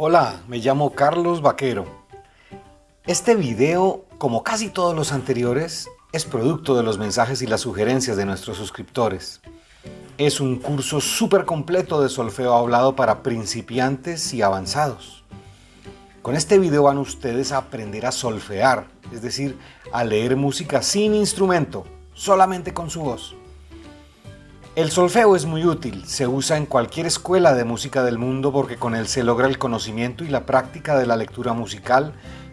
Hola, me llamo Carlos Vaquero. Este video, como casi todos los anteriores, es producto de los mensajes y las sugerencias de nuestros suscriptores. Es un curso súper completo de solfeo hablado para principiantes y avanzados. Con este video van ustedes a aprender a solfear, es decir, a leer música sin instrumento, solamente con su voz. El solfeo es muy útil, se usa en cualquier escuela de música del mundo porque con él se logra el conocimiento y la práctica de la lectura musical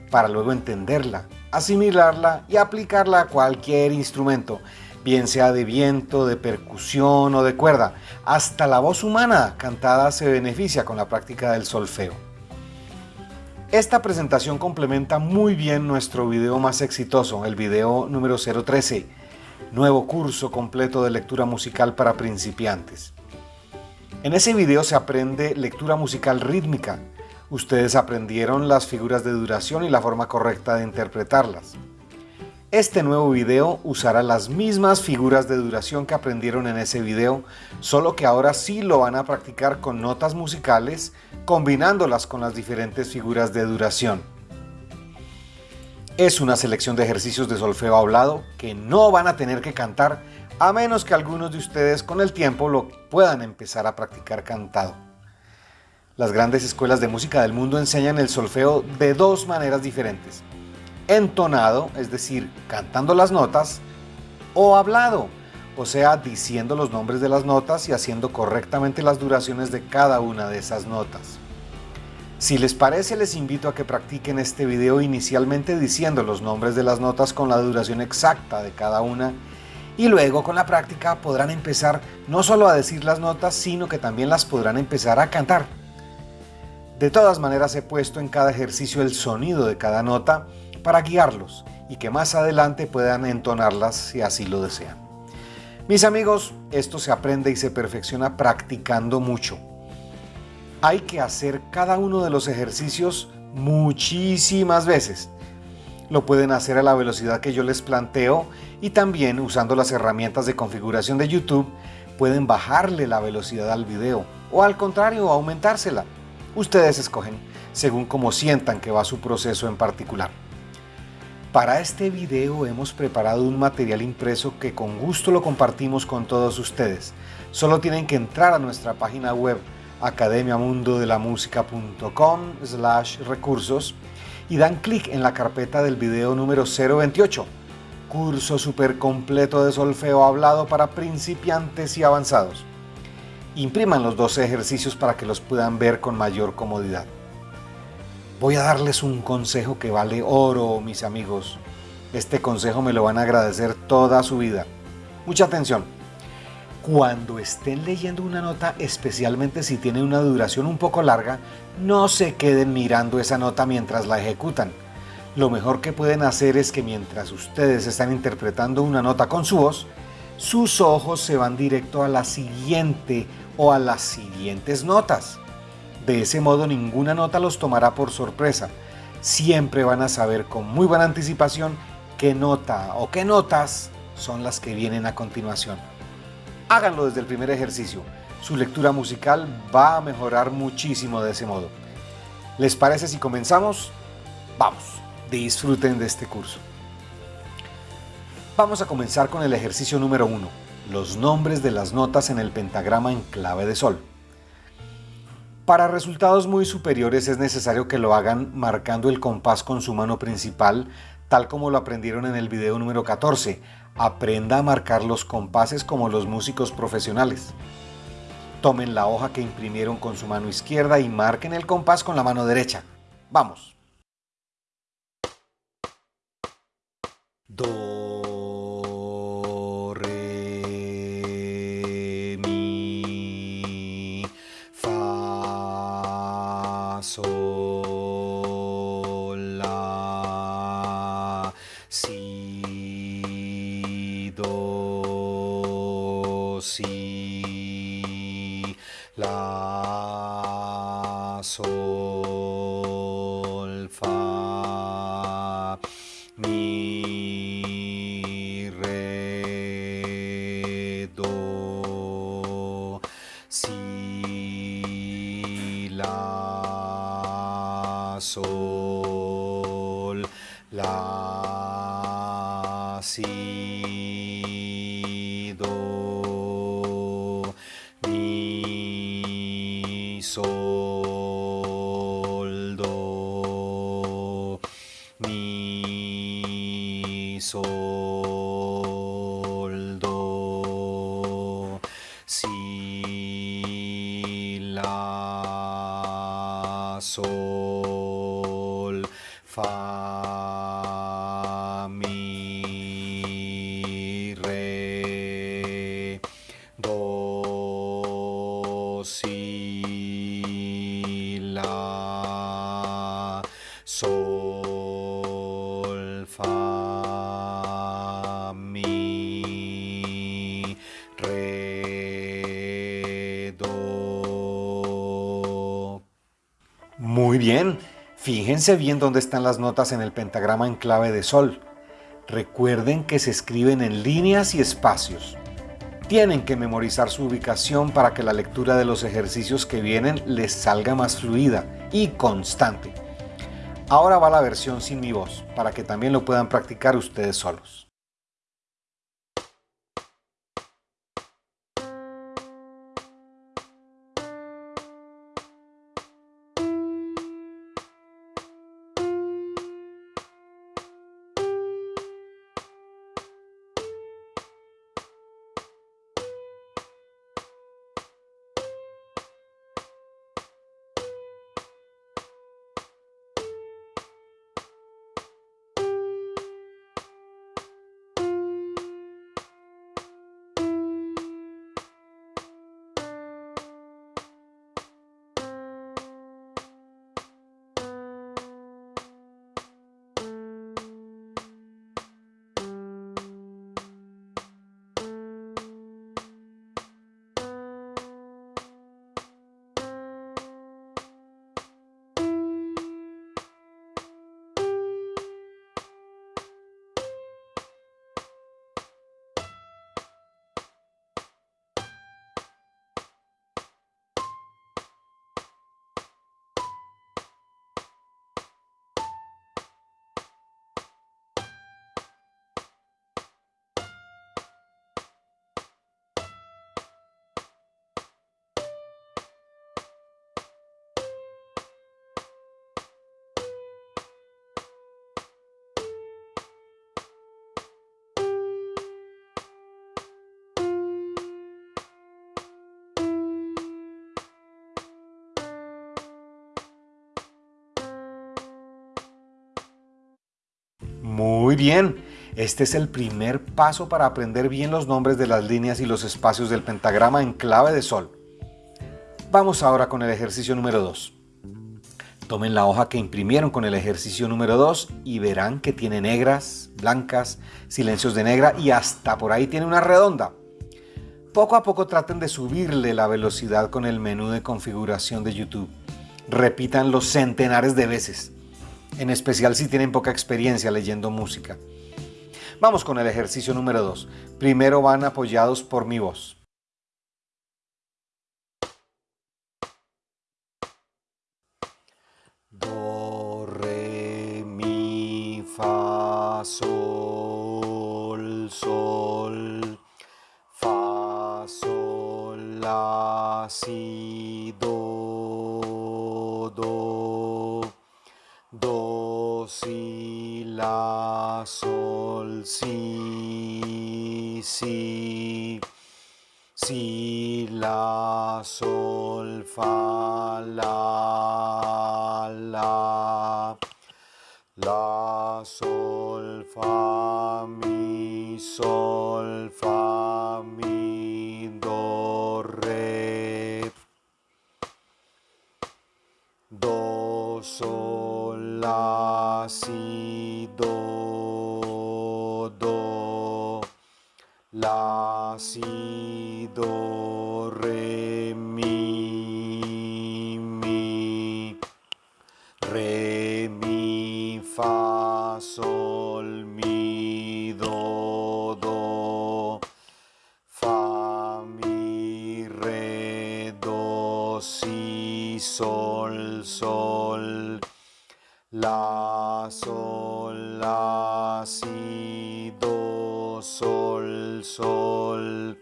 para luego entenderla, asimilarla y aplicarla a cualquier instrumento, bien sea de viento, de percusión o de cuerda. Hasta la voz humana cantada se beneficia con la práctica del solfeo. Esta presentación complementa muy bien nuestro video más exitoso, el video número 013, nuevo curso completo de lectura musical para principiantes. En ese video se aprende lectura musical rítmica. Ustedes aprendieron las figuras de duración y la forma correcta de interpretarlas. Este nuevo video usará las mismas figuras de duración que aprendieron en ese video, solo que ahora sí lo van a practicar con notas musicales, combinándolas con las diferentes figuras de duración. Es una selección de ejercicios de solfeo hablado que no van a tener que cantar a menos que algunos de ustedes con el tiempo lo puedan empezar a practicar cantado. Las grandes escuelas de música del mundo enseñan el solfeo de dos maneras diferentes. Entonado, es decir, cantando las notas, o hablado, o sea, diciendo los nombres de las notas y haciendo correctamente las duraciones de cada una de esas notas. Si les parece, les invito a que practiquen este video inicialmente diciendo los nombres de las notas con la duración exacta de cada una y luego con la práctica podrán empezar no solo a decir las notas, sino que también las podrán empezar a cantar. De todas maneras he puesto en cada ejercicio el sonido de cada nota para guiarlos y que más adelante puedan entonarlas si así lo desean. Mis amigos, esto se aprende y se perfecciona practicando mucho hay que hacer cada uno de los ejercicios muchísimas veces. Lo pueden hacer a la velocidad que yo les planteo y también usando las herramientas de configuración de YouTube pueden bajarle la velocidad al video o al contrario aumentársela. Ustedes escogen según como sientan que va su proceso en particular. Para este video hemos preparado un material impreso que con gusto lo compartimos con todos ustedes. Solo tienen que entrar a nuestra página web academiamundodelamusica.com slash recursos y dan clic en la carpeta del video número 028, curso super completo de solfeo hablado para principiantes y avanzados. Impriman los dos ejercicios para que los puedan ver con mayor comodidad. Voy a darles un consejo que vale oro, mis amigos. Este consejo me lo van a agradecer toda su vida. Mucha atención cuando estén leyendo una nota, especialmente si tiene una duración un poco larga, no se queden mirando esa nota mientras la ejecutan. Lo mejor que pueden hacer es que mientras ustedes están interpretando una nota con su voz, sus ojos se van directo a la siguiente o a las siguientes notas. De ese modo ninguna nota los tomará por sorpresa. Siempre van a saber con muy buena anticipación qué nota o qué notas son las que vienen a continuación. Háganlo desde el primer ejercicio. Su lectura musical va a mejorar muchísimo de ese modo. ¿Les parece si comenzamos? Vamos, disfruten de este curso. Vamos a comenzar con el ejercicio número 1, los nombres de las notas en el pentagrama en clave de sol. Para resultados muy superiores es necesario que lo hagan marcando el compás con su mano principal, tal como lo aprendieron en el video número 14, Aprenda a marcar los compases como los músicos profesionales. Tomen la hoja que imprimieron con su mano izquierda y marquen el compás con la mano derecha. Vamos. Do, fíjense bien dónde están las notas en el pentagrama en clave de sol. Recuerden que se escriben en líneas y espacios. Tienen que memorizar su ubicación para que la lectura de los ejercicios que vienen les salga más fluida y constante. Ahora va la versión sin mi voz, para que también lo puedan practicar ustedes solos. Bien, este es el primer paso para aprender bien los nombres de las líneas y los espacios del pentagrama en clave de sol. Vamos ahora con el ejercicio número 2. Tomen la hoja que imprimieron con el ejercicio número 2 y verán que tiene negras, blancas, silencios de negra y hasta por ahí tiene una redonda. Poco a poco traten de subirle la velocidad con el menú de configuración de YouTube. Repítanlo centenares de veces en especial si tienen poca experiencia leyendo música. Vamos con el ejercicio número 2. Primero van apoyados por mi voz. Do, re, mi, fa, sol, sol, fa, sol, la, si, do, la, sol, si, si, si, la, sol, fa, la, la, la, sol, fa, mi, sol, fa, mi, do, re, do, sol, la, si, do, do, la, si, do, re, mi, mi, re, mi, fa, sol, mi, do, do, fa, mi, re, do, si, sol, sol, la, sol, la, si, do, sol, sol,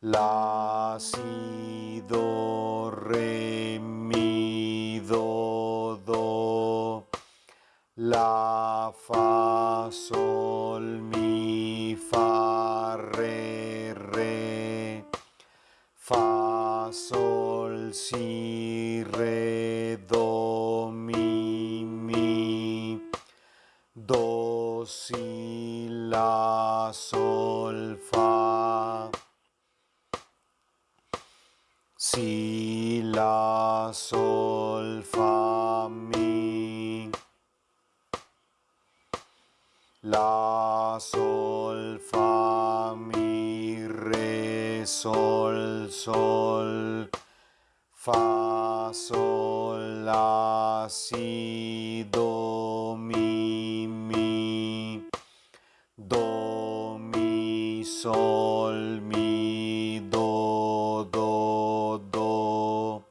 la, si, do, re, mi, do, do, la, fa, sol, mi, fa, re, re, fa, sol, si, si, la, sol, fa, si, la, sol, fa, mi, la, sol, fa, mi, re, sol, sol, fa, sol, la, si, do, sol, mi, do, do, do,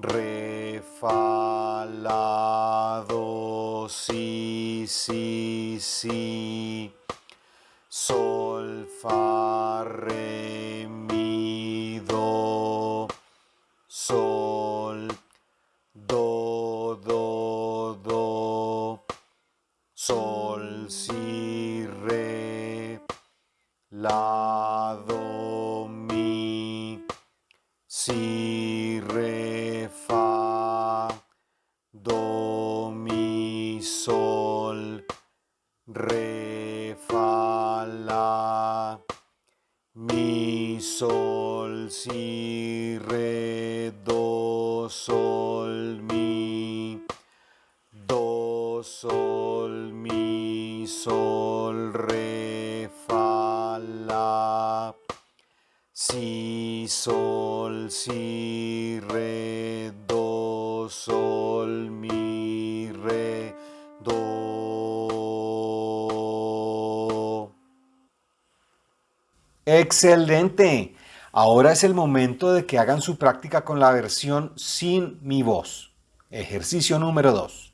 re, fa, la, do, si, si, si, sol, fa, re, sol, si, re, do, sol, mi, re, do. Excelente. Ahora es el momento de que hagan su práctica con la versión sin mi voz. Ejercicio número 2.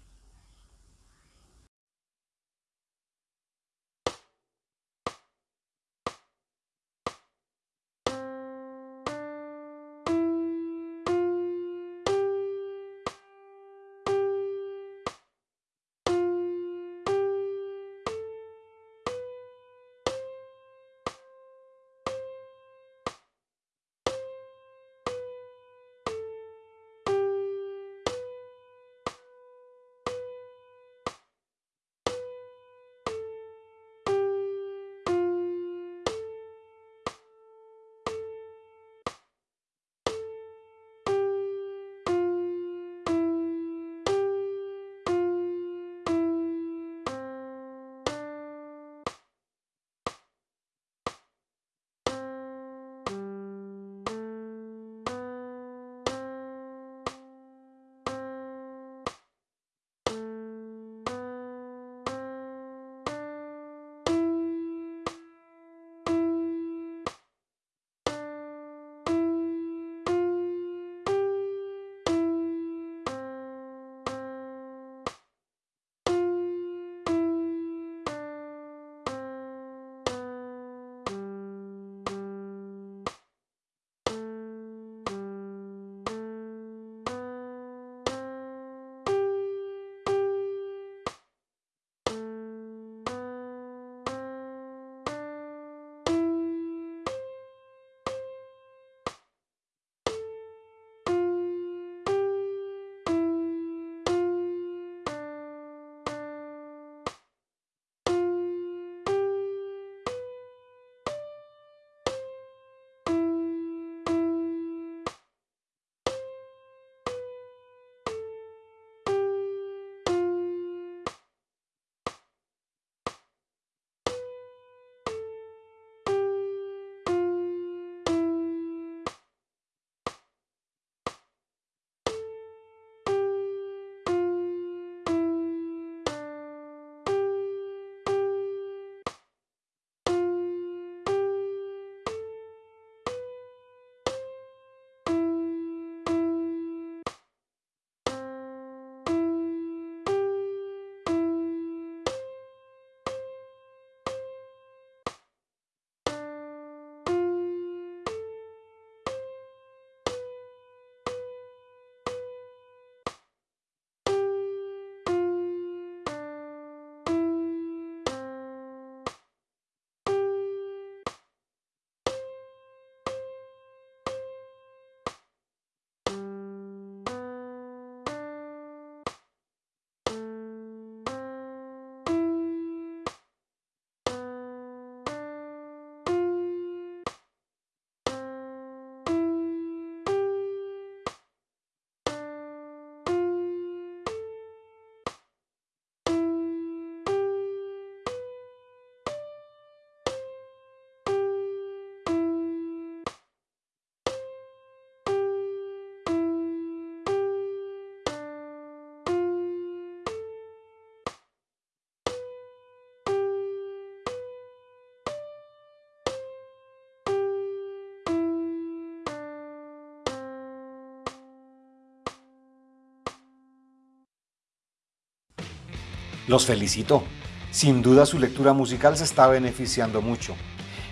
Los felicito. Sin duda su lectura musical se está beneficiando mucho.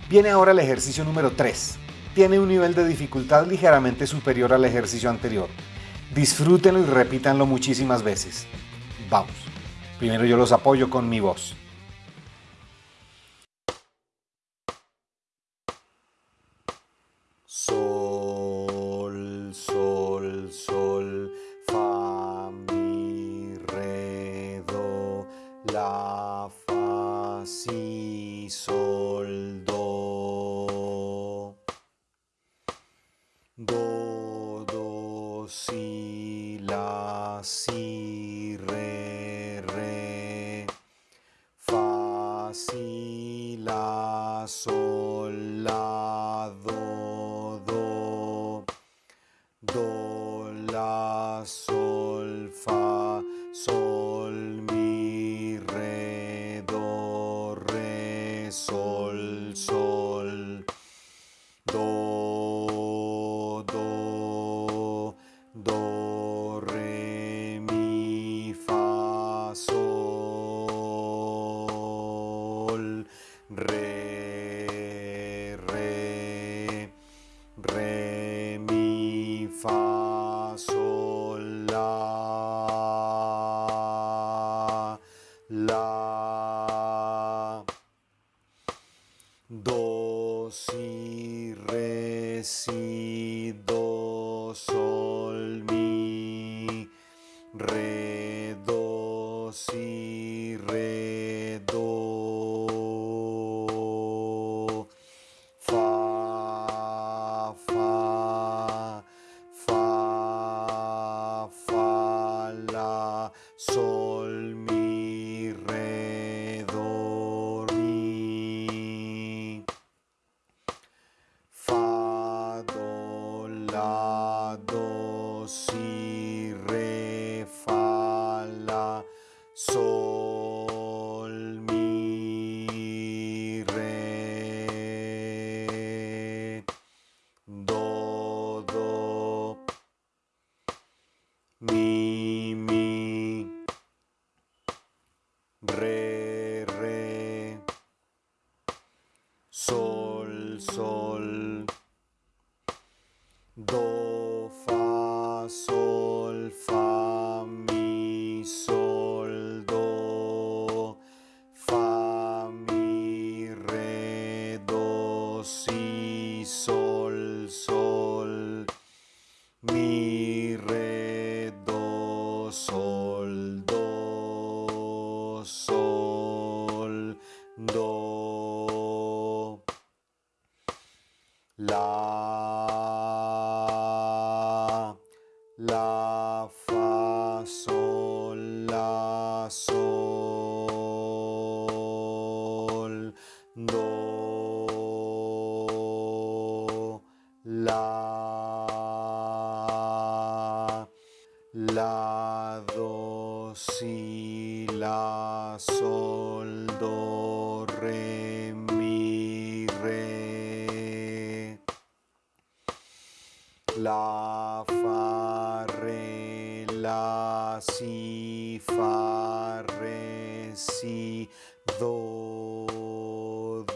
Viene ahora el ejercicio número 3. Tiene un nivel de dificultad ligeramente superior al ejercicio anterior. Disfrútenlo y repítanlo muchísimas veces. Vamos. Primero yo los apoyo con mi voz.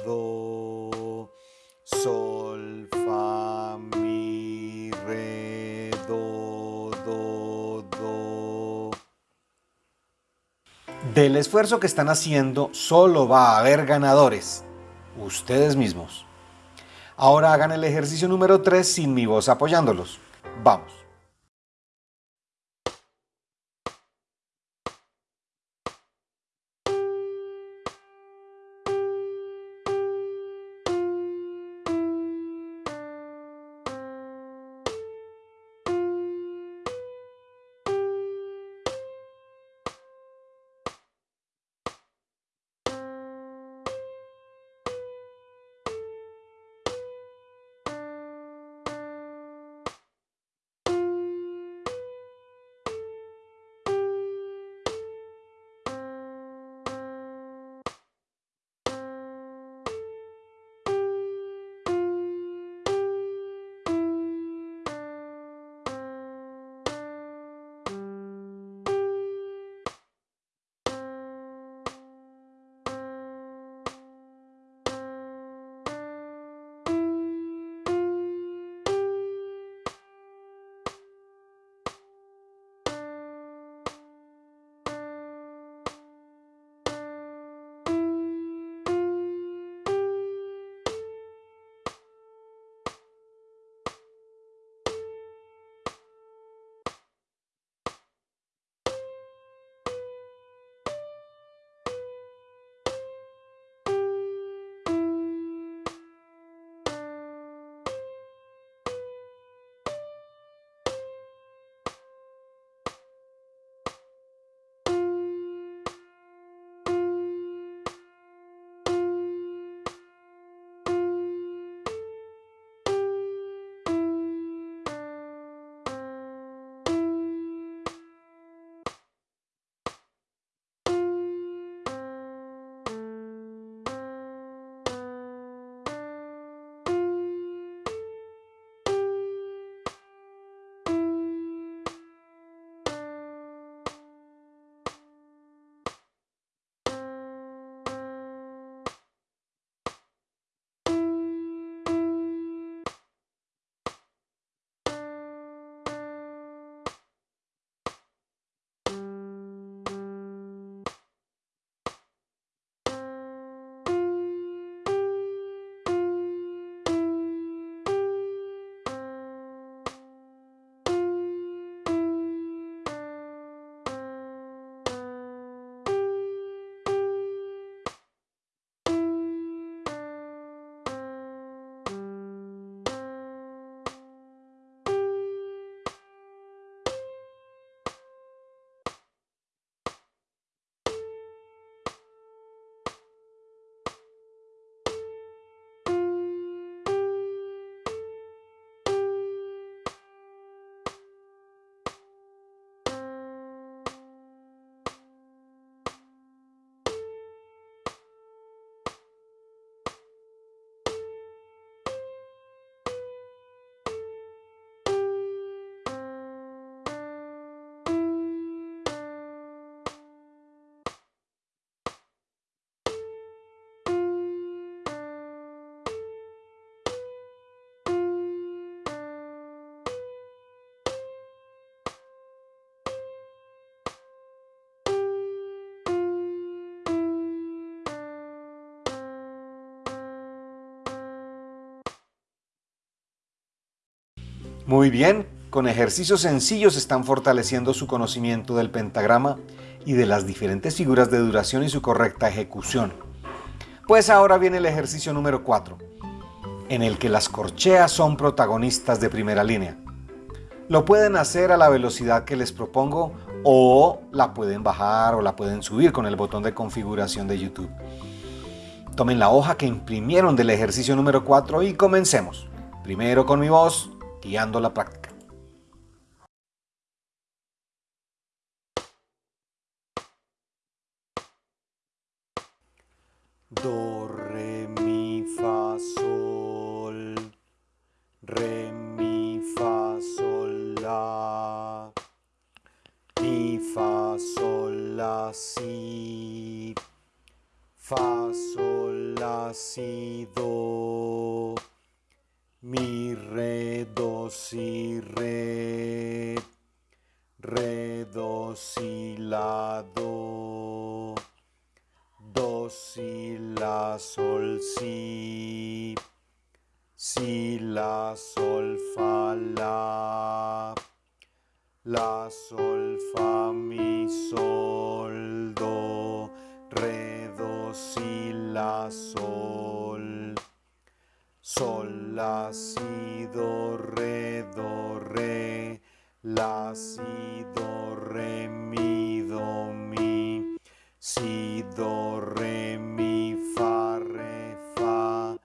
Do, sol, fa, mi, re, do, do, do. Del esfuerzo que están haciendo solo va a haber ganadores, ustedes mismos. Ahora hagan el ejercicio número 3 sin mi voz apoyándolos. Vamos. Muy bien, con ejercicios sencillos están fortaleciendo su conocimiento del pentagrama y de las diferentes figuras de duración y su correcta ejecución. Pues ahora viene el ejercicio número 4, en el que las corcheas son protagonistas de primera línea. Lo pueden hacer a la velocidad que les propongo o la pueden bajar o la pueden subir con el botón de configuración de YouTube. Tomen la hoja que imprimieron del ejercicio número 4 y comencemos. Primero con mi voz, guiando la práctica. Do, re, mi, fa, sol. Re, mi, fa, sol, la. Mi, fa, sol, la, si. Fa, sol, la, si, do. Mi, re, do, si, re. Re, do, si, la, do. Do, si, la, sol, si, si, la, sol, fa, la, la, sol, fa, mi, sol, do, re, do, si, la, sol, sol, la, si, do, re, do, re, la, si, do, re, mi, do, mi, si, do, re, mi, fa, re, fa,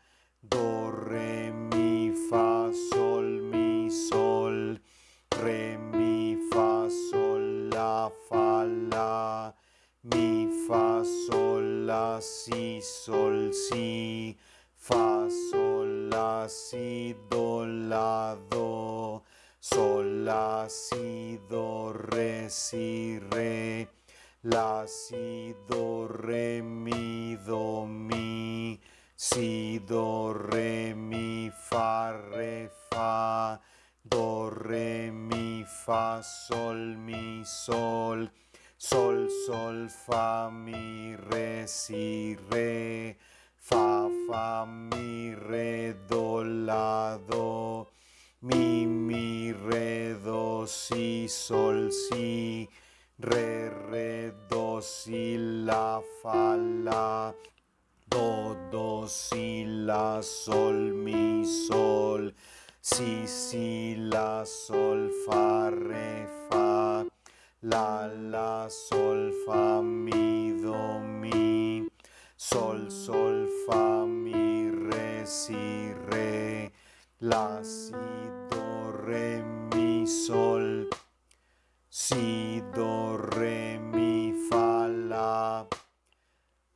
do, re, mi, fa, sol, mi, sol, re, mi, fa, sol, la, fa, la, mi, fa, sol, la, si, sol, si, fa, la, si, do, la, do, sol, la, si, do, re, si, re, la, si, do, re, mi, do, mi, si, do, re, mi, fa, re, fa, do, re, mi, fa, sol, mi, sol, sol, sol, fa, mi, re, si, re, fa, fa, mi, re, do, la, do, mi, mi, re, do, si, sol, si, re, re, do, si, la, fa, la, do, do, si, la, sol, mi, sol, si, si, la, sol, fa, re, fa, la, la, sol, fa, mi, do, mi, sol, sol, fa, mi, re, si, re, la, si, do, re, mi, sol, si, do, re, mi, fa, la,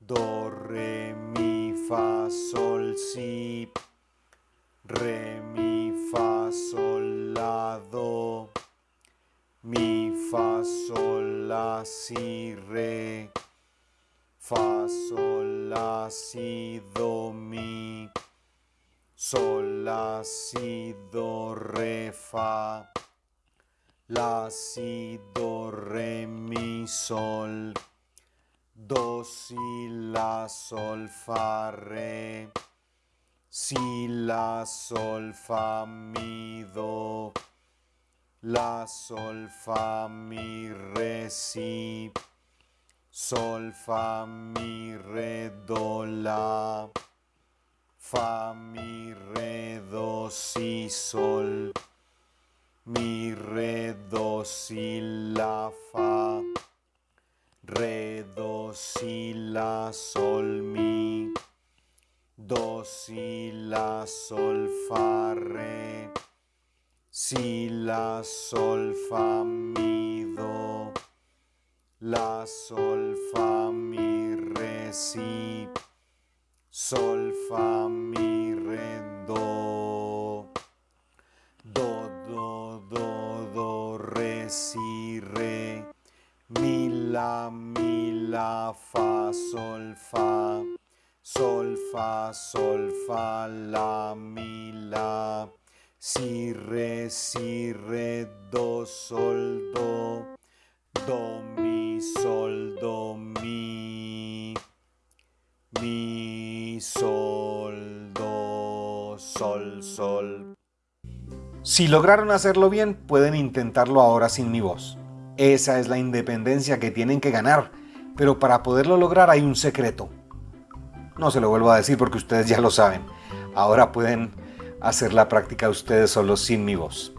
do, re, mi, fa, sol, si, re, mi, fa, sol, la, do, mi, fa, sol, la, si, re, fa, sol, la, si, do, mi, sol, la, si, do, re, fa, la, si, do, re, mi, sol, do, si, la, sol, fa, re, si, la, sol, fa, mi, do, la, sol, fa, mi, re, si, sol, fa, mi, re, do, la, fa, mi, re, do, si, sol, mi, re, do, si, la, fa, re, do, si, la, sol, mi, do, si, la, sol, fa, re, si, la, sol, fa, mi, la, sol, fa, mi, re, si, sol, fa, mi, re, do, do, do, do, do, re, si, re, mi, la, mi, la, fa, sol, fa, sol, fa, sol, fa, la, mi, la, si, re, si, re, do, sol, do, do, mi, sol, do, mi, mi, sol, do, sol, sol. Si lograron hacerlo bien, pueden intentarlo ahora sin mi voz. Esa es la independencia que tienen que ganar, pero para poderlo lograr hay un secreto. No se lo vuelvo a decir porque ustedes ya lo saben. Ahora pueden hacer la práctica ustedes solos sin mi voz.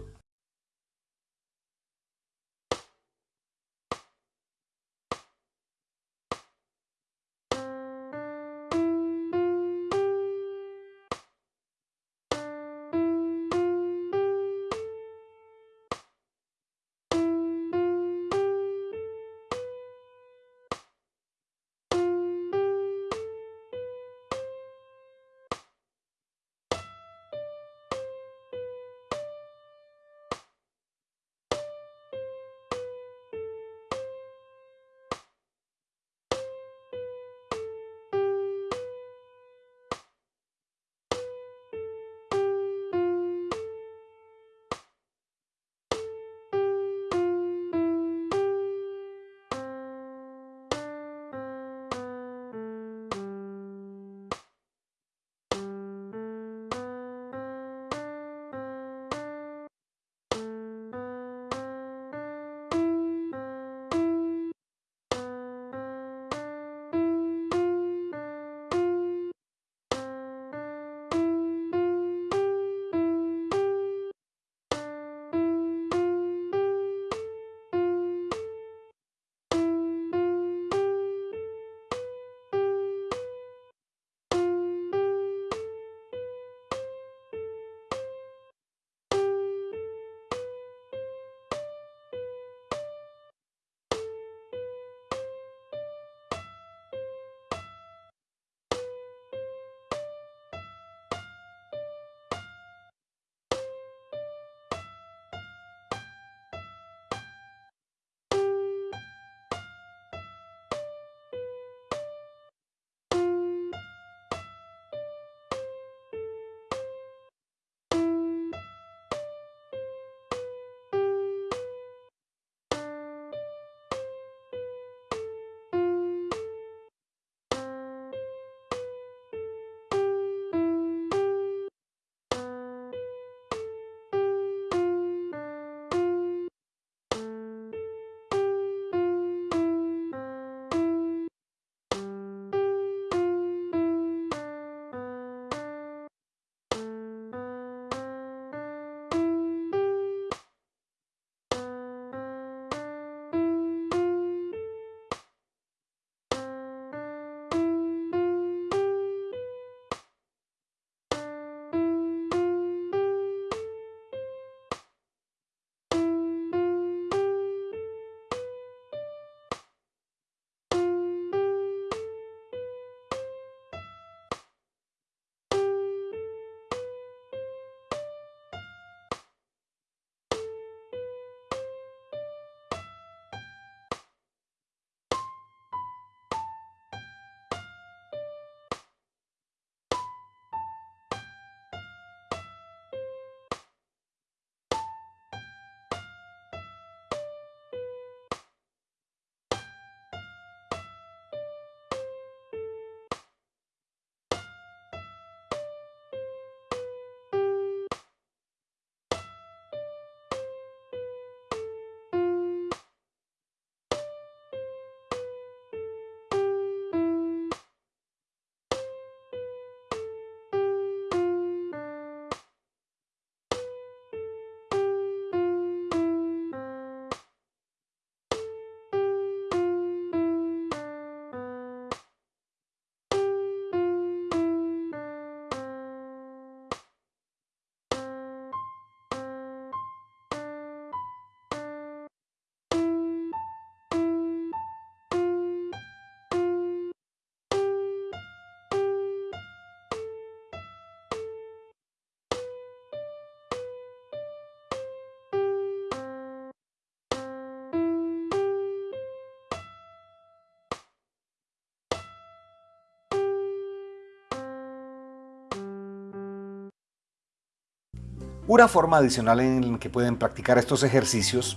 Una forma adicional en que pueden practicar estos ejercicios,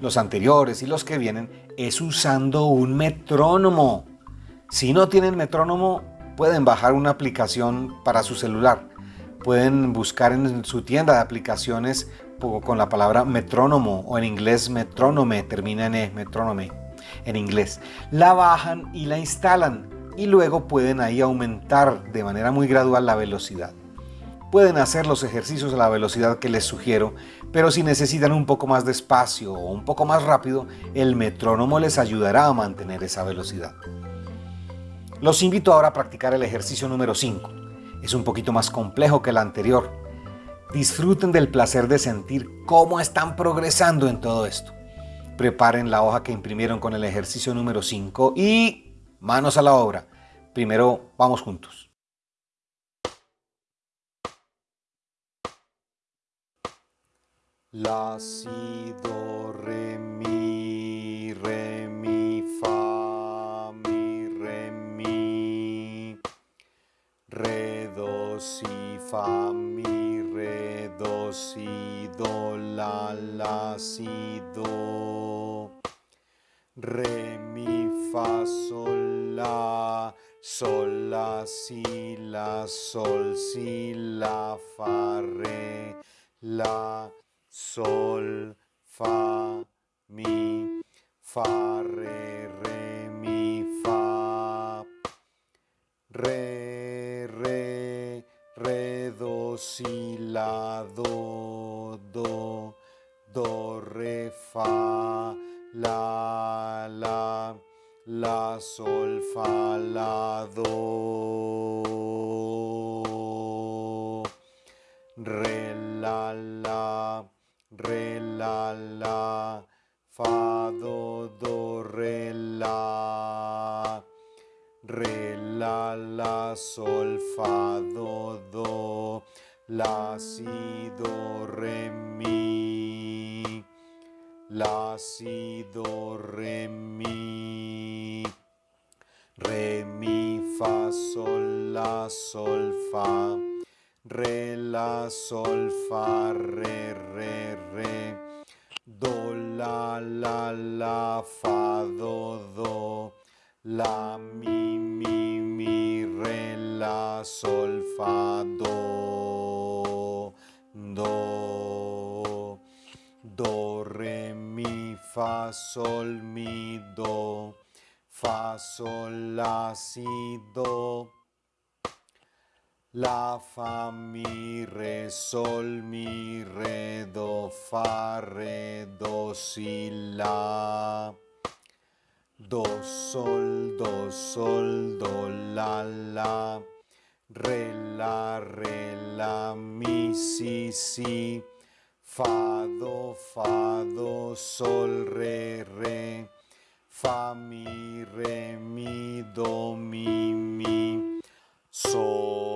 los anteriores y los que vienen, es usando un metrónomo. Si no tienen metrónomo, pueden bajar una aplicación para su celular. Pueden buscar en su tienda de aplicaciones con la palabra metrónomo o en inglés metrónome, termina en E, metrónome en inglés. La bajan y la instalan y luego pueden ahí aumentar de manera muy gradual la velocidad. Pueden hacer los ejercicios a la velocidad que les sugiero, pero si necesitan un poco más de espacio o un poco más rápido, el metrónomo les ayudará a mantener esa velocidad. Los invito ahora a practicar el ejercicio número 5. Es un poquito más complejo que el anterior. Disfruten del placer de sentir cómo están progresando en todo esto. Preparen la hoja que imprimieron con el ejercicio número 5 y manos a la obra. Primero vamos juntos. La, si, do, re, mi, re, mi, fa, mi, re, mi, re, do, si, fa, mi, re, do, si, do, la, la, si, do, re, mi, fa, sol, la, sol, la, si, la, sol, si, la, fa, re, la, sol, fa, mi, fa, re, re, mi, fa, re, re, do, si, la, do, do, do, re, fa, la, la, la, sol, fa, la, do, re, la, la, fa, do, do, re, la, re, la, la, sol, fa, do, do, la, si, do, re, mi, la, si, do, re, mi, re, mi, fa, sol, la, sol, fa, re, la, sol, fa, re, re, re, do, la, la, la, fa, do, do, la, mi, mi, mi, re, la, sol, fa, do, do, do, re, mi, fa, sol, mi, do, fa, sol, la, si, do, la, fa, mi, re, sol, mi, re, do, fa, re, do, si, la. Do, sol, do, sol, do, la, la. Re, la, re, la, mi, si, si. Fa, do, fa, do, sol, re, re. Fa, mi, re, mi, do, mi, mi. Sol,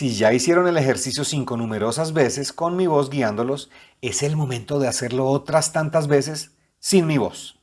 Si ya hicieron el ejercicio cinco numerosas veces con mi voz guiándolos, es el momento de hacerlo otras tantas veces sin mi voz.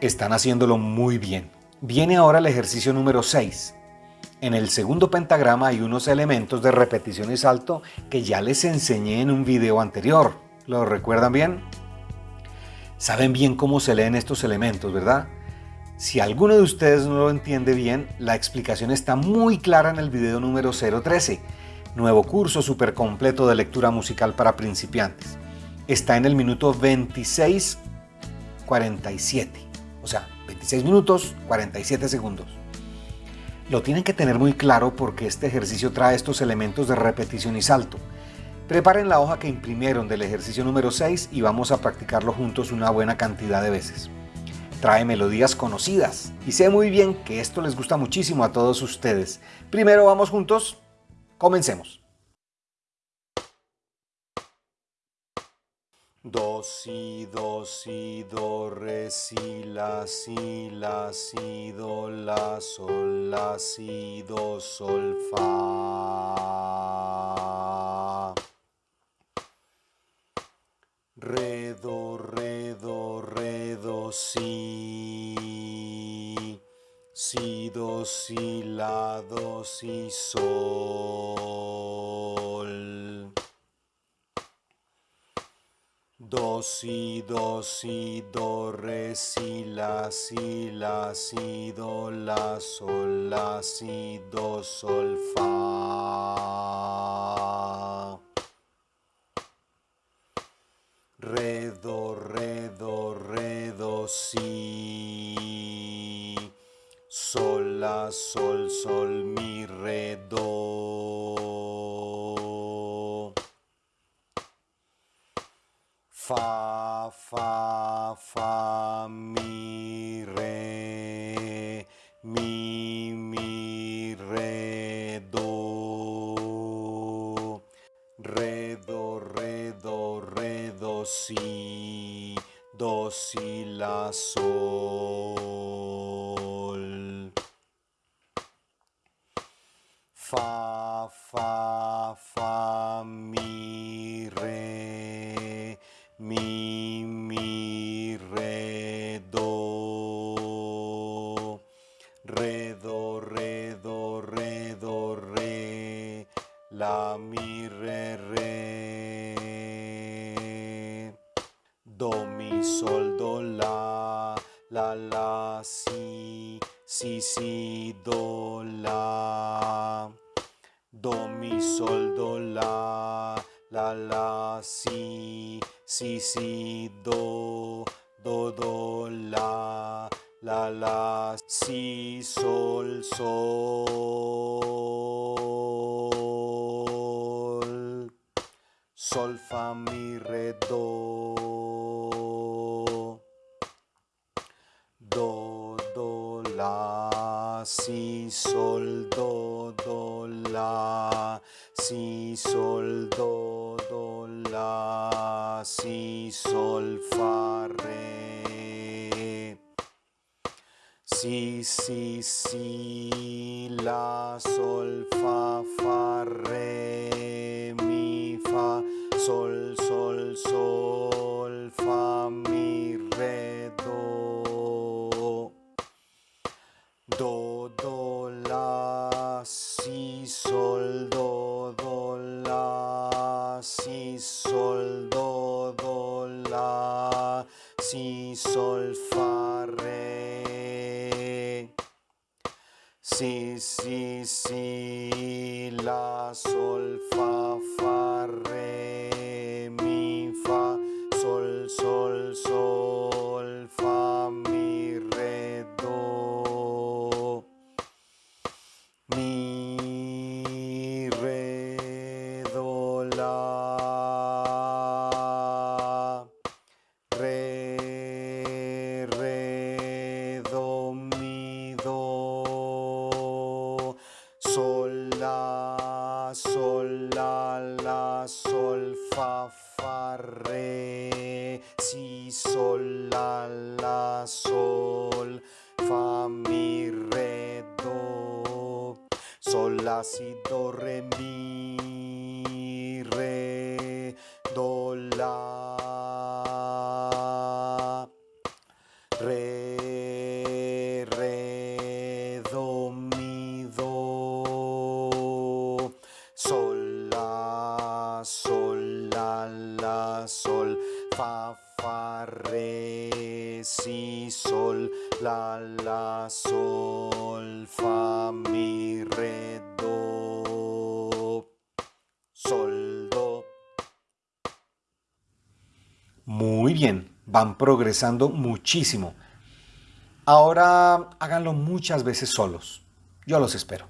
Están haciéndolo muy bien. Viene ahora el ejercicio número 6. En el segundo pentagrama hay unos elementos de repetición y salto que ya les enseñé en un video anterior. ¿Lo recuerdan bien? Saben bien cómo se leen estos elementos, ¿verdad? Si alguno de ustedes no lo entiende bien, la explicación está muy clara en el video número 013. nuevo curso súper completo de lectura musical para principiantes. Está en el minuto 26.47, o sea, 26 minutos 47 segundos. Lo tienen que tener muy claro porque este ejercicio trae estos elementos de repetición y salto. Preparen la hoja que imprimieron del ejercicio número 6 y vamos a practicarlo juntos una buena cantidad de veces. Trae melodías conocidas y sé muy bien que esto les gusta muchísimo a todos ustedes. Primero vamos juntos, comencemos. Do, si, do, si, do, re, si, la, si, la, si, do, la, sol, la, si, do, sol, fa. Re, do, re, do, re, do, si. Si, do, si, la, do, si, sol. Do, si, do, si, do, re, si, la, si, la, si, do, la, sol, la, si, do, sol, fa. Re, do, re, do, re, do, si. Sol, la, sol, sol, mi, re, do. Fa, fa, fa, mi, re, mi, mi, re, do, re, do, re, do, re, do, si, do, si, la, sol, fa, fa, si, si, do, la, do, mi, sol, do, la, la, la, si, si, si, do, do, do, la, la, la, si, sol, sol, sol, mi, re, do, si, sol, do, do, la, si, sol, do, do, la, si, sol, fa, re. Si, si, si, la, sol, fa, fa, re, mi, fa, sol, sol, sol, sol, fa, re. Si, si, si, la, sol, van progresando muchísimo. Ahora háganlo muchas veces solos. Yo los espero.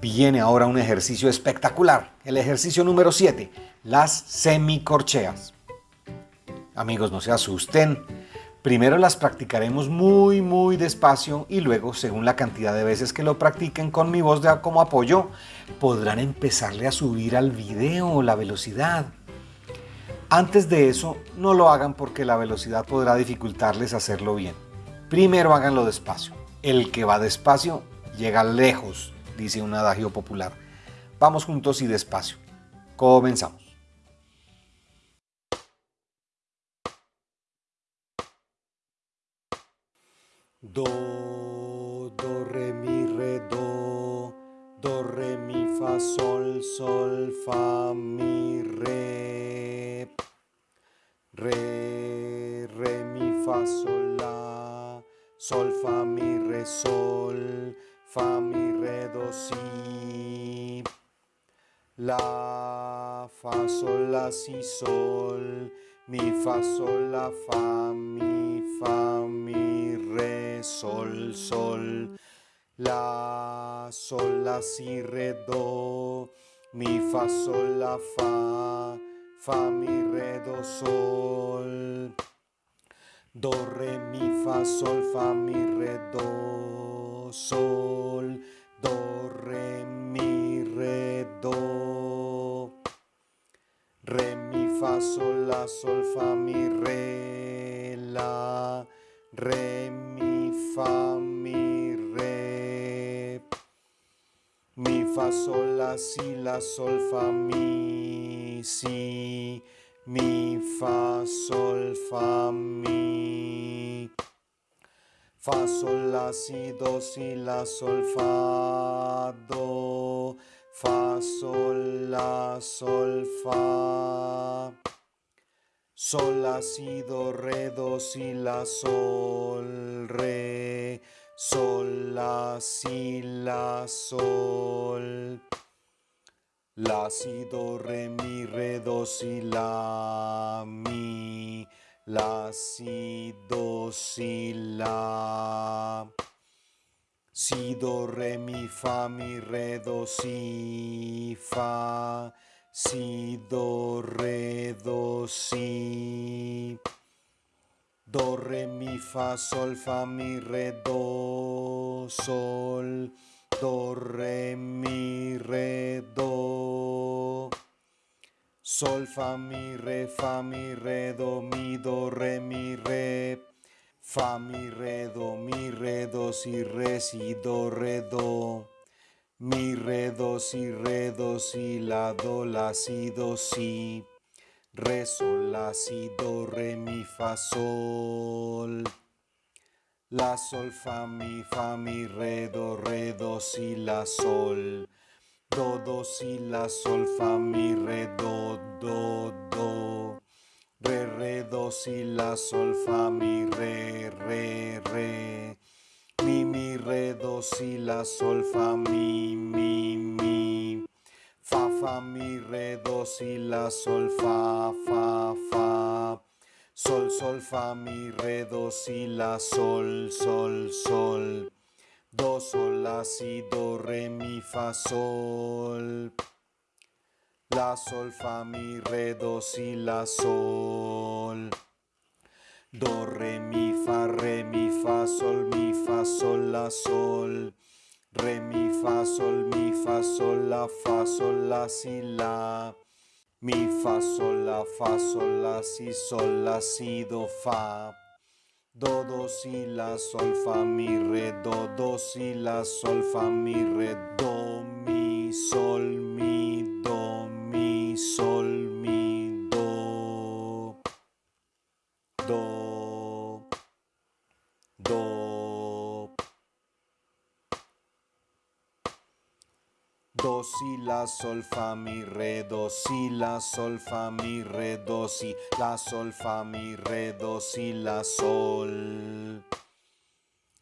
Viene ahora un ejercicio espectacular, el ejercicio número 7, las semicorcheas. Amigos, no se asusten, Primero las practicaremos muy muy despacio y luego, según la cantidad de veces que lo practiquen con mi voz de, como apoyo, podrán empezarle a subir al video la velocidad. Antes de eso, no lo hagan porque la velocidad podrá dificultarles hacerlo bien. Primero háganlo despacio. El que va despacio llega lejos, dice un adagio popular. Vamos juntos y despacio. Comenzamos. Do, do, re, mi, re, do, do, re, mi, fa, sol, sol, fa, mi, re, re, re, mi, fa, sol, la, sol, fa, mi, re, sol, fa, mi, re, si, la, fa, sol, la, si, sol, mi, fa, sol, la, fa, mi, fa, mi, re, sol, sol, la, sol, la, si, re, do, mi, fa, sol, la, fa, fa, mi, re, do, sol, do, re, mi, fa, sol, fa, mi, re, do, sol, do, re, mi, re, do, re, mi, fa, sol, la, sol, fa, mi, re, la, re, mi, fa, mi, re, mi, fa, sol, la, si, la, sol, fa, mi, si, mi, fa, sol, fa, mi, fa, sol, la, si, do, si, la, sol, fa, do, fa, sol, la, sol, fa, Sol, la, si, do, re, do, si, la, sol, re, sol, la, si, la, sol, la, si, do, re, mi, re, do, si, la, mi, la, si, do, si, la, si, do, re, mi, fa, mi, re, do, si, fa, si, do, re, do, si, do, re, mi, fa, sol, fa, mi, re, do, sol, do, re, mi, re, do, sol, fa, mi, re, fa, mi, re, do, mi, do, re, mi, re, fa, mi, re, do, mi, re, do, si, re, si, do, re, do, mi, re, do, si, re, do, si, la, do, la, si, do, si, re, sol, la, si, do, re, mi, fa, sol, la, sol, fa, mi, fa, mi, re, do, re, do, si, la, sol, do, do, si, la, sol, fa, mi, re, do, do, do, re, re, do, si, la, sol, fa, mi, re, re, re, mi, mi, re, do, si, la, sol, fa, mi, mi, mi, fa, fa, mi, re, do, si, la, sol, fa, fa, fa, sol, sol, fa, mi, re, do, si, la, sol, sol, sol, do, sol, la, si, do, re, mi, fa, sol, la, sol, fa, mi, re, do, si, la, sol, do, re, mi, fa, re, mi, fa, sol, mi, fa, sol, la, sol, re, mi, fa, sol, mi, fa, sol, la, fa, sol, la, si, la, mi, fa, sol, la, fa, sol, la, si, sol, la, si, do, fa, do, do, si, la, sol, fa, mi, re, do, do, si, la, sol, fa, mi, re, do, mi, sol, mi, do, si, la, sol, fa, mi, re, do, si, la, sol, fa, mi, re, do, si, la, sol, fa, mi, re, do, si, la, sol,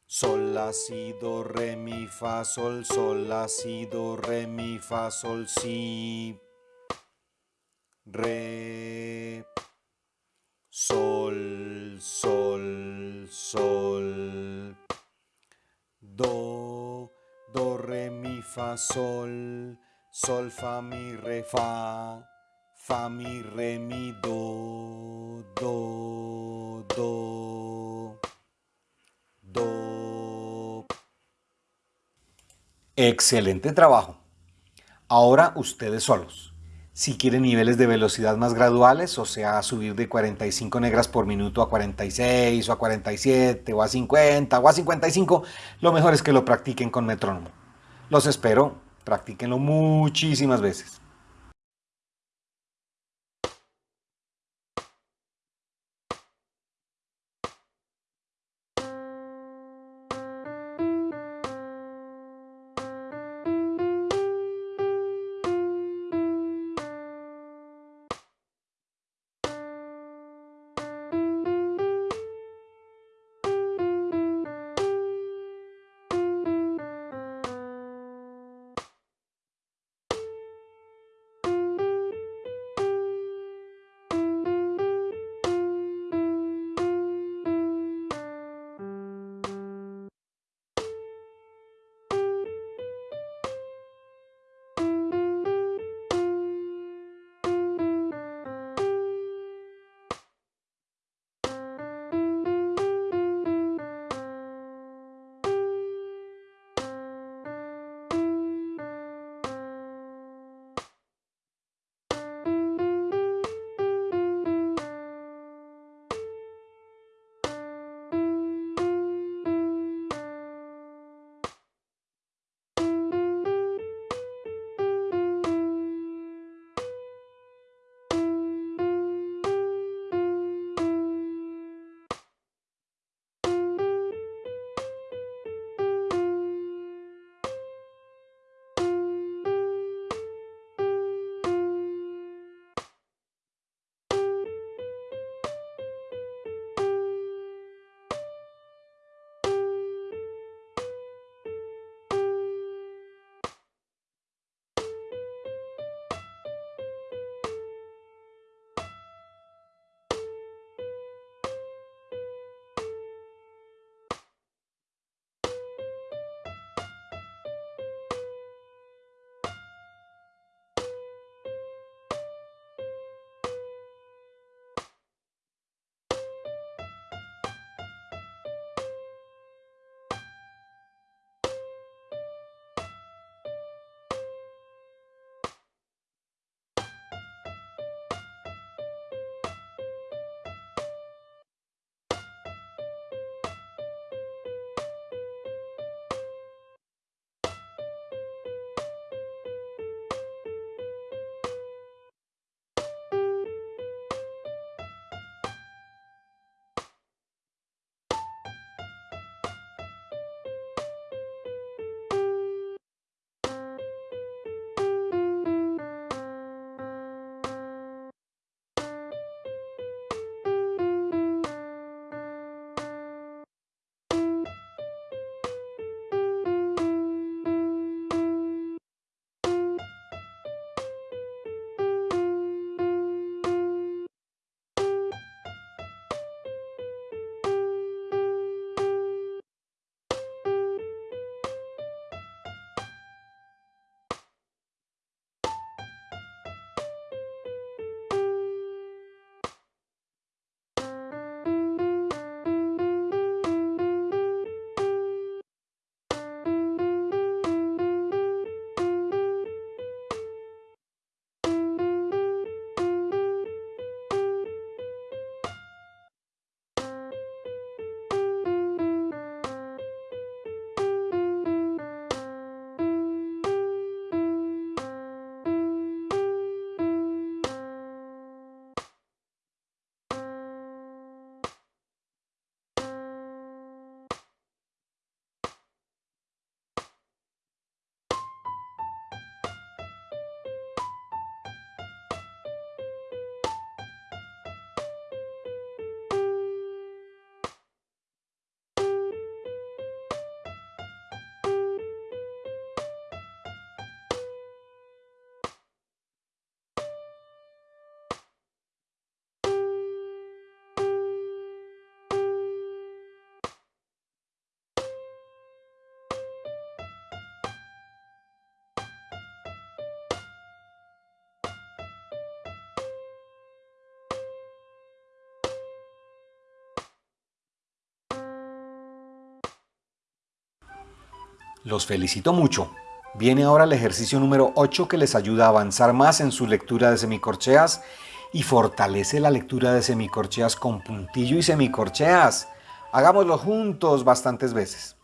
sol, la, si, do, re, mi, fa, sol, sol, la, si, do, re, mi, fa, sol, si, re, sol, sol, sol, do, do, re, mi, fa, sol, sol, fa, mi, re, fa, fa, mi, re, mi, do, do, do, stop. Excelente trabajo. Ahora ustedes solos. Si quieren niveles de velocidad más graduales, o sea, subir de 45 negras por minuto a 46 o a 47 o a 50 o a 55, lo mejor es que lo practiquen con metrónomo. Los espero, practíquenlo muchísimas veces. Los felicito mucho. Viene ahora el ejercicio número 8 que les ayuda a avanzar más en su lectura de semicorcheas y fortalece la lectura de semicorcheas con puntillo y semicorcheas. Hagámoslo juntos bastantes veces.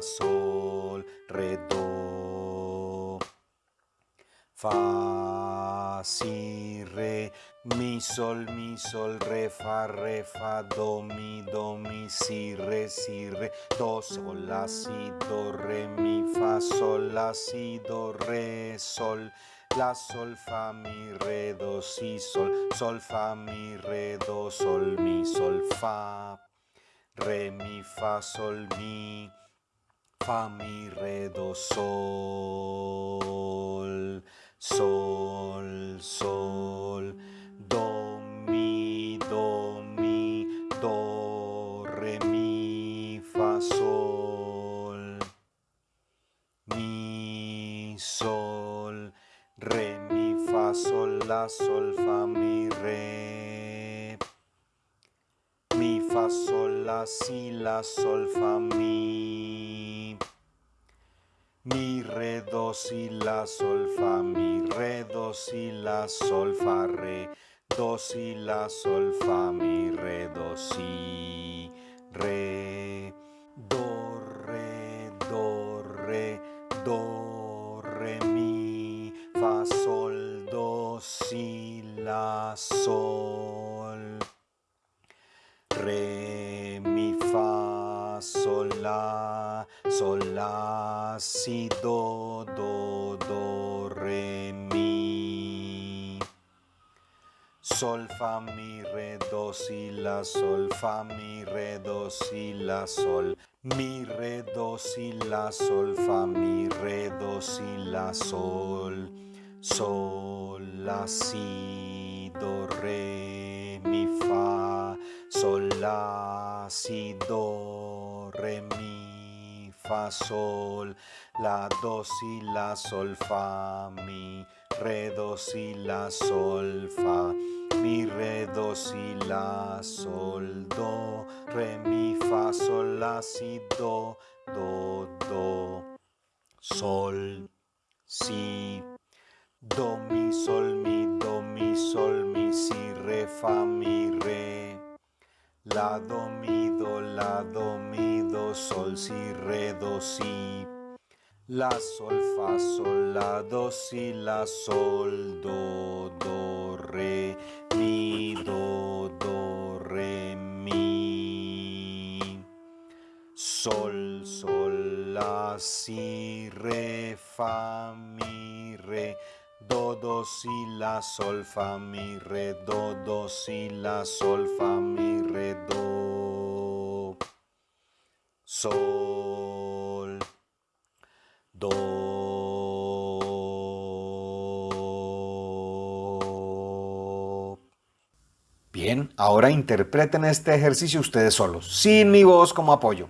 Sol, re, do. Fa, si, re, mi, sol, mi, sol, re, fa, re, fa, do, mi, do, mi, si, re, si, re, do, sol, la, si, do, re, mi, fa, sol, la, si, do, re, sol. La, sol, fa, mi, re, do, si, sol, sol, fa, mi, re, do, sol, mi, sol, fa. Re, mi, fa, sol, mi, fa, mi, re, do, sol. Sol, sol, do, mi, do, mi, do, re, mi, fa, sol. Mi, sol, re, mi, fa, sol, la, sol, fa, mi, re. Sol, la, si, la, sol, fa, mi. Mi, re, do, si, la, sol, fa, mi, re, do, si, la, sol, fa, re, do, si, la, sol, fa, mi, re, do, si, re, do, re, do, re, do, re, mi, fa, sol, do, si, la, sol. Sol, la, si, do, do, do, re, mi. Sol, fa, mi, re, do, si, la, sol, fa, mi, re, do, si, la, sol. Mi, re, do, si, la, sol, fa, mi, re, do, si, la, sol. Sol, la, si, do, re, mi, fa. Sol, la, si, do, re, mi, sol. La, do, si, la, sol, fa, mi, re, do, si, la, sol, fa. Mi, re, do, si, la, sol, do, re, mi, fa, sol, la, si, do, do, do. Sol, si, do, mi, sol, mi, do, mi, sol, mi, si, re, fa, mi, re. La, do, mi, do, la, do, mi, do, sol, si, re, do, si. La, sol, fa, sol, la, do, si, la, sol, do, do, re, mi, do, do, re, mi. Sol, sol, la, si, re, fa, mi, re. Do, do, si, la, sol, fa, mi, re, do, do, si, la, sol, fa, mi, re, do. Sol, do. Bien, ahora interpreten este ejercicio ustedes solos, sin mi voz como apoyo.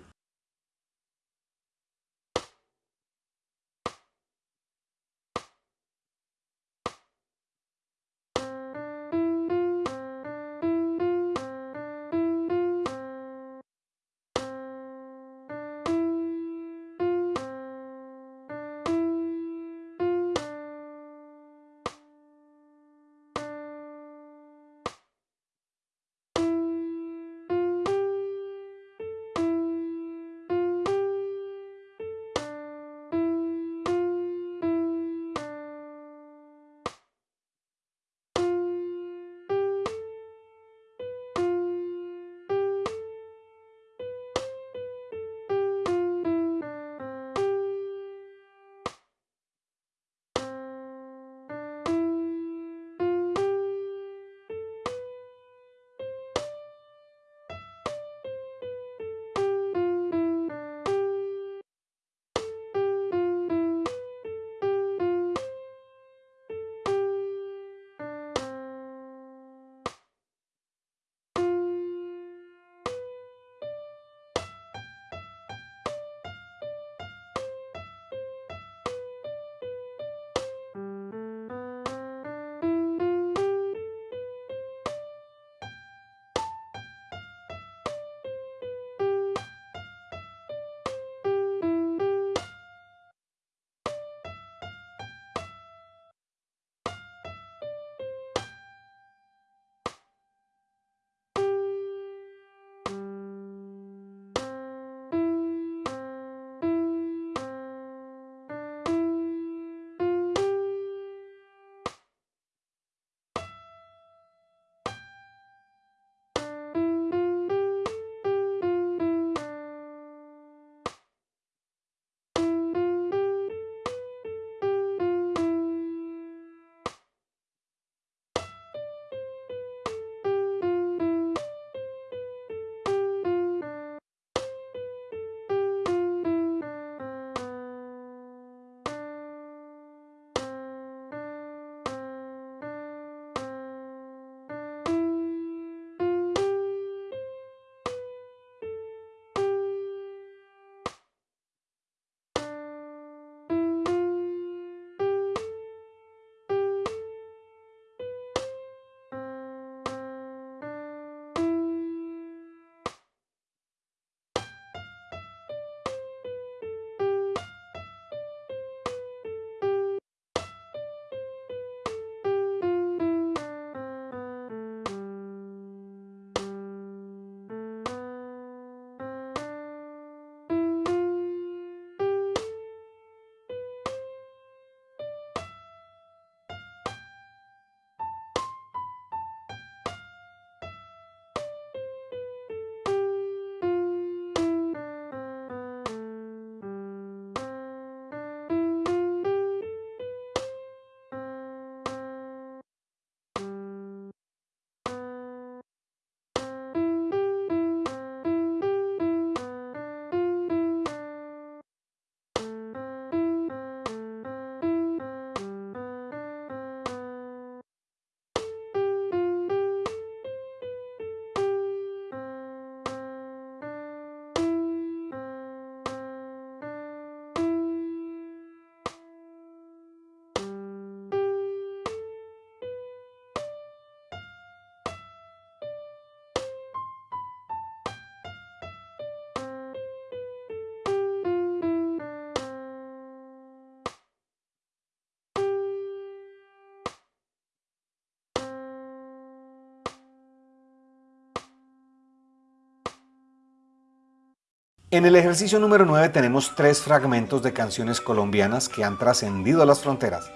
En el ejercicio número 9 tenemos tres fragmentos de canciones colombianas que han trascendido las fronteras.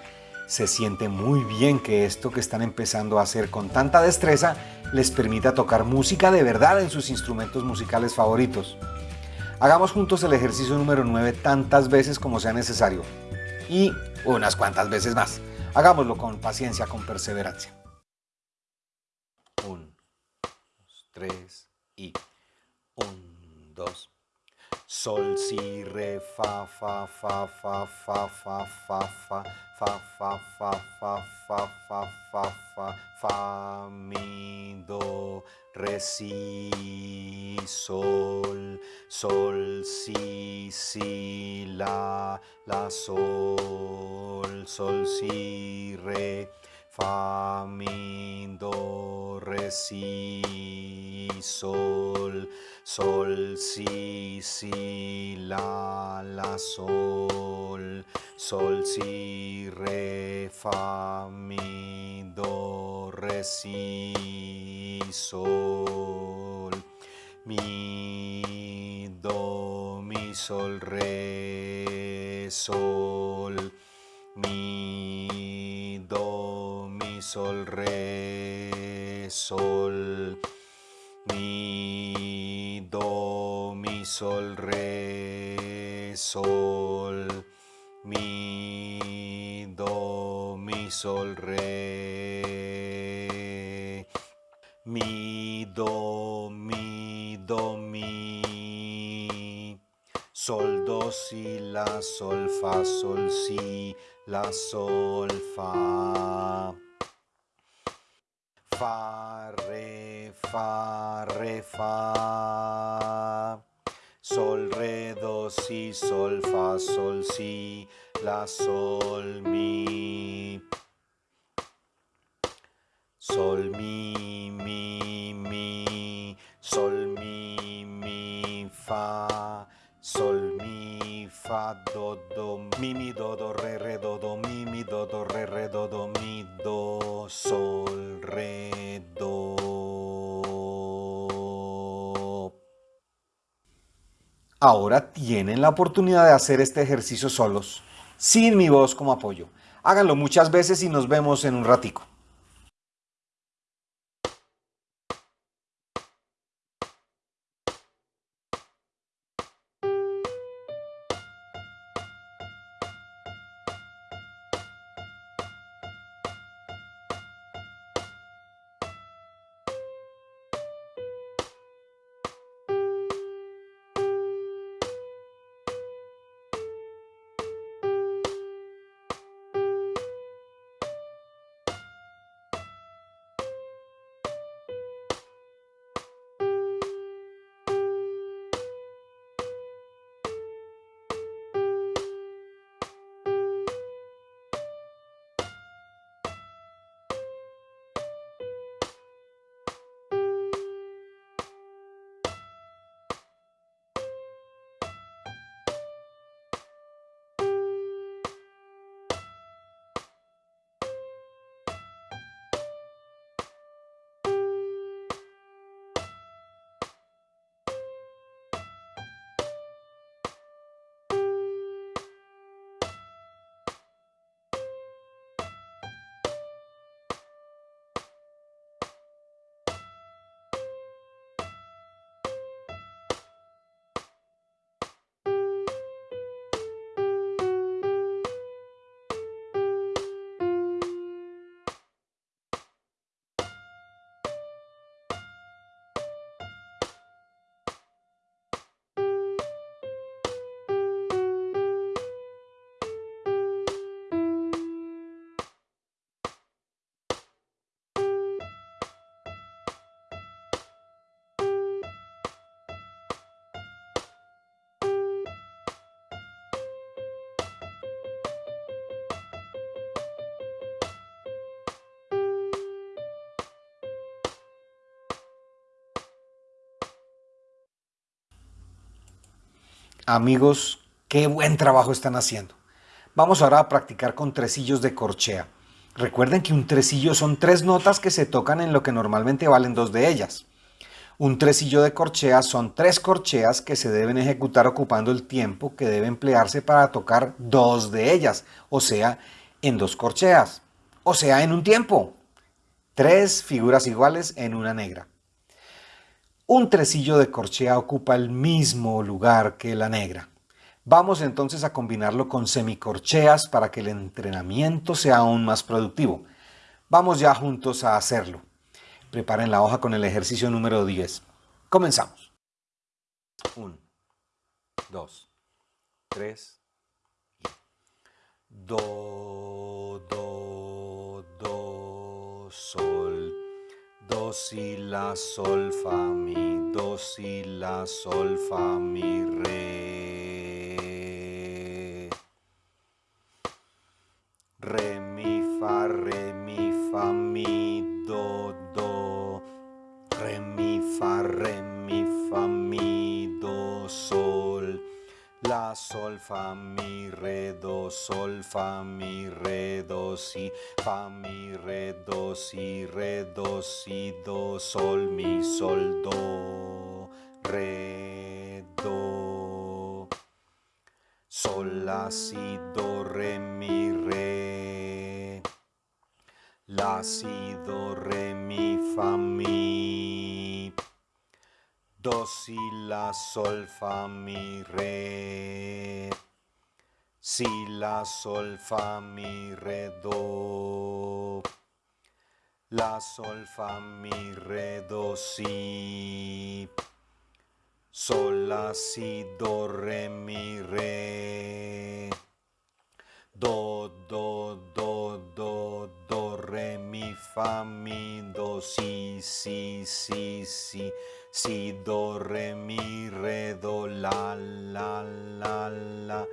Se siente muy bien que esto que están empezando a hacer con tanta destreza les permita tocar música de verdad en sus instrumentos musicales favoritos. Hagamos juntos el ejercicio número 9 tantas veces como sea necesario y unas cuantas veces más. Hagámoslo con paciencia, con perseverancia. 1, 2, 3 y 1, 2. Sol, si, re, fa, fa, fa, fa, fa, fa, fa, fa, fa, fa, fa, fa, fa, fa, fa, fa, fa, mi, do, re, si, sol, sol, si, si, la, la, sol, sol, si, re, fa, mi, do, re, si, sol, sol, si, si, la, la, sol, sol, si, re, fa, mi, do, re, si, sol, mi, do, mi, sol, re, sol, mi, sol, re, sol, mi, do, mi, sol, re, sol, mi, do, mi, sol, re, mi, do, mi, do, mi, sol, do, si, la, sol, fa, sol, si, la, sol, fa, fa, re, fa, re, fa, sol, re, do, si, sol, fa, sol, si, la, sol, mi, sol, mi, mi, mi, sol, mi, mi, fa, sol, fa, do, do, mi, mi, do, do, re, re, do, do, mi, mi, do, do, re, re, do, do, mi, do, sol, re, do. Ahora tienen la oportunidad de hacer este ejercicio solos, sin mi voz como apoyo. Háganlo muchas veces y nos vemos en un ratico. Amigos, qué buen trabajo están haciendo. Vamos ahora a practicar con tresillos de corchea. Recuerden que un tresillo son tres notas que se tocan en lo que normalmente valen dos de ellas. Un tresillo de corcheas son tres corcheas que se deben ejecutar ocupando el tiempo que debe emplearse para tocar dos de ellas, o sea, en dos corcheas, o sea, en un tiempo. Tres figuras iguales en una negra. Un tresillo de corchea ocupa el mismo lugar que la negra. Vamos entonces a combinarlo con semicorcheas para que el entrenamiento sea aún más productivo. Vamos ya juntos a hacerlo. Preparen la hoja con el ejercicio número 10. Comenzamos. 1, 2, 3, do, do, do, sol, do, si, la, sol, fa, mi, do, si, la, sol, fa, mi, re, re, sol, fa, mi, re, do, sol, fa, mi, re, do, si, fa, mi, re, do, si, re, do, si, do, sol, mi, sol, do, re, do, sol, la, si, do, re, mi, re, la, si, do, re, mi, fa, mi, do, si, la, sol, fa, mi, re, si, la, sol, fa, mi, re, do, la, sol, fa, mi, re, do, si, sol, la, si, do, re, mi, re, do, do, do, do, do, re, mi, fa, mi, do, si, si, si, si, si, do, re, mi, re, do, la, la, la, la,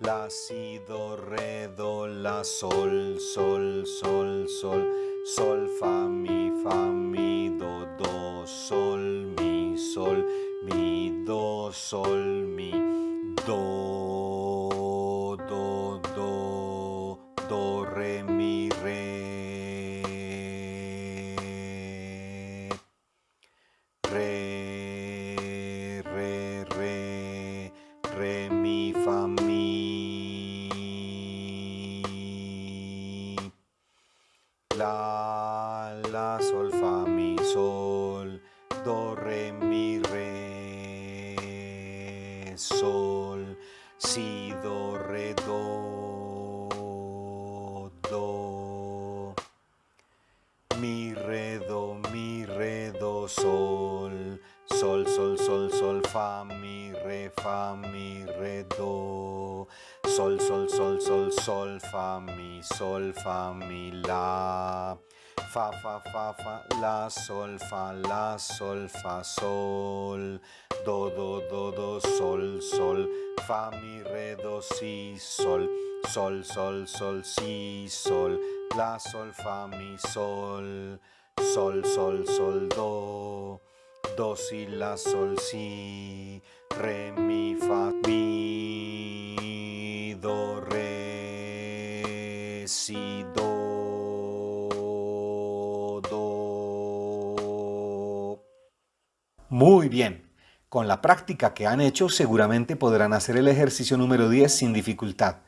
la, si, do, re, do, la, sol, sol, sol, sol, sol, fa, mi, fa, mi, do, do, sol, mi, sol, mi, do, sol, mi, do, sol, fa, la, sol, fa, sol, do, do, do, do, sol, sol, fa, mi, re, do, si, sol, sol, sol, sol, si, sol, la, sol, fa, mi, sol, sol, sol, sol, do, do, si, la, sol, si, re, mi, fa, mi, do, re, si, do, Muy bien. Con la práctica que han hecho seguramente podrán hacer el ejercicio número 10 sin dificultad.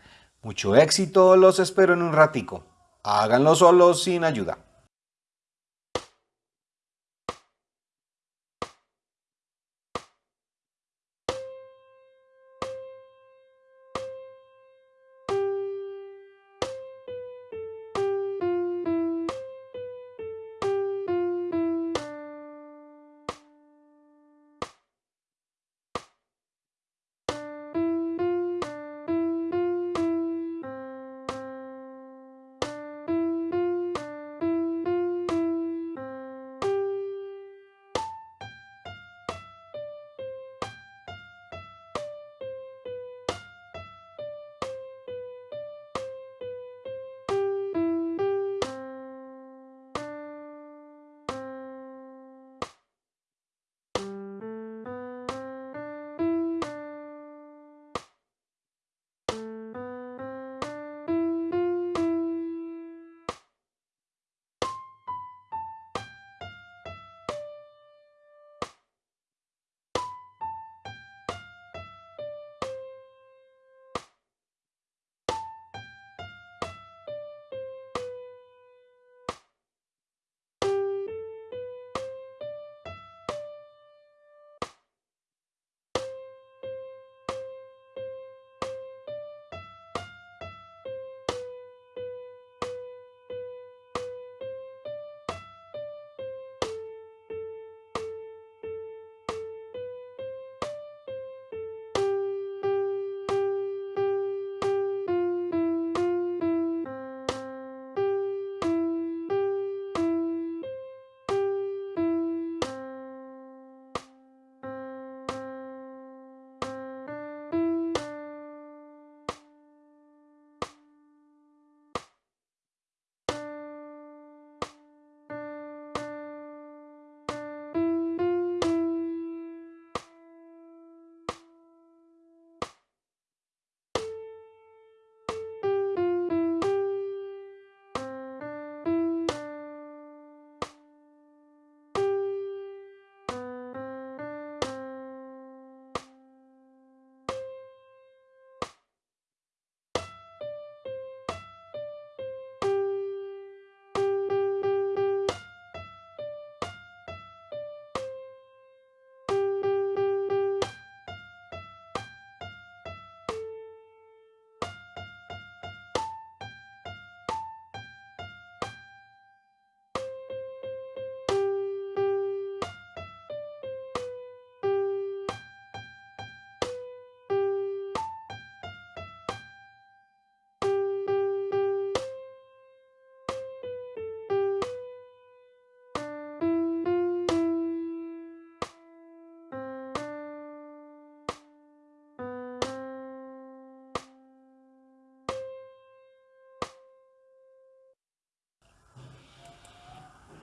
Mucho éxito, los espero en un ratico. Háganlo solos sin ayuda.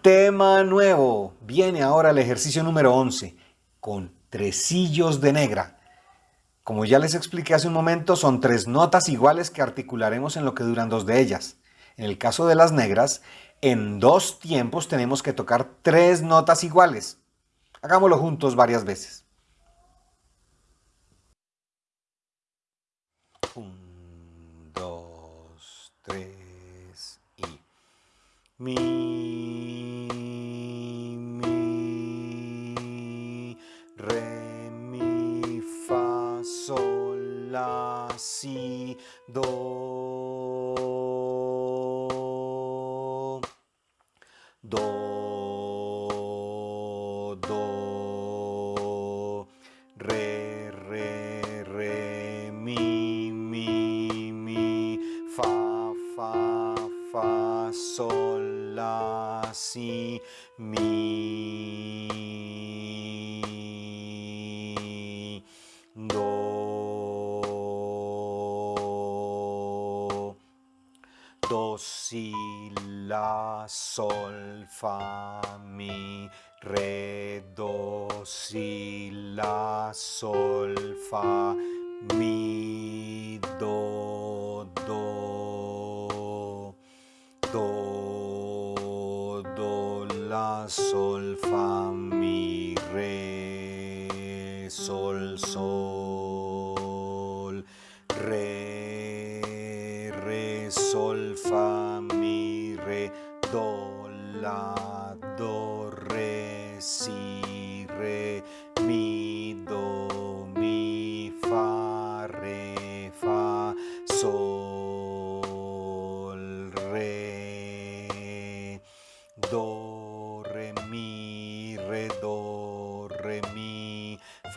Tema nuevo. Viene ahora el ejercicio número 11 con tresillos de negra. Como ya les expliqué hace un momento, son tres notas iguales que articularemos en lo que duran dos de ellas. En el caso de las negras, en dos tiempos tenemos que tocar tres notas iguales. Hagámoslo juntos varias veces. Un, dos, tres y... Mi, do,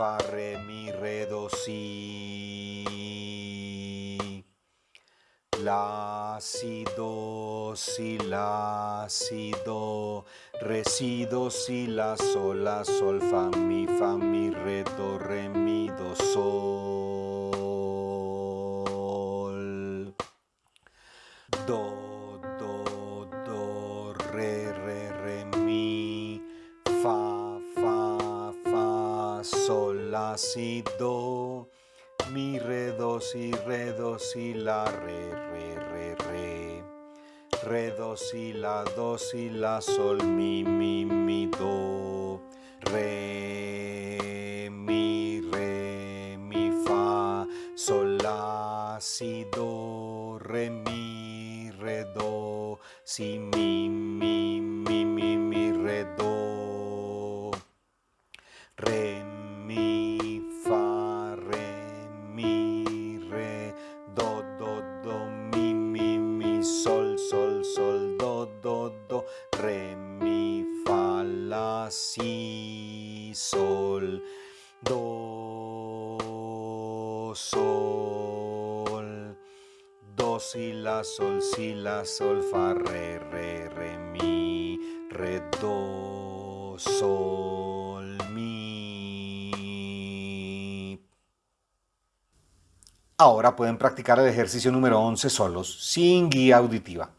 fa, re, mi, re, do, si. La, si, do, si, la, si, do, re, si, do, si, la, sol, la, sol, fa, mi, fa, mi, re, do, re, mi, do, sol. Do, si, la, do, si, la, sol, mi, mi, mi, do, re, sol, si, la, sol, fa, re, re, re, mi, re, do, sol, mi. Ahora pueden practicar el ejercicio número 11 solos, sin guía auditiva.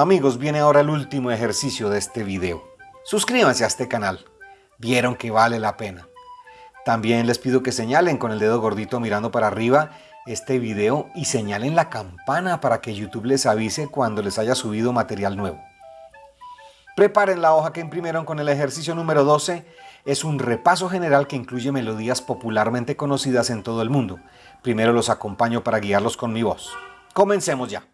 Amigos, viene ahora el último ejercicio de este video. Suscríbanse a este canal. Vieron que vale la pena. También les pido que señalen con el dedo gordito mirando para arriba este video y señalen la campana para que YouTube les avise cuando les haya subido material nuevo. Preparen la hoja que imprimieron con el ejercicio número 12. Es un repaso general que incluye melodías popularmente conocidas en todo el mundo. Primero los acompaño para guiarlos con mi voz. Comencemos ya.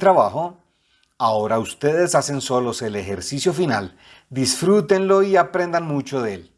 Trabajo. Ahora ustedes hacen solos el ejercicio final. Disfrútenlo y aprendan mucho de él.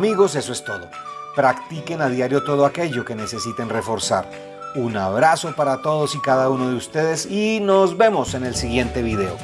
Amigos, eso es todo. Practiquen a diario todo aquello que necesiten reforzar. Un abrazo para todos y cada uno de ustedes y nos vemos en el siguiente video.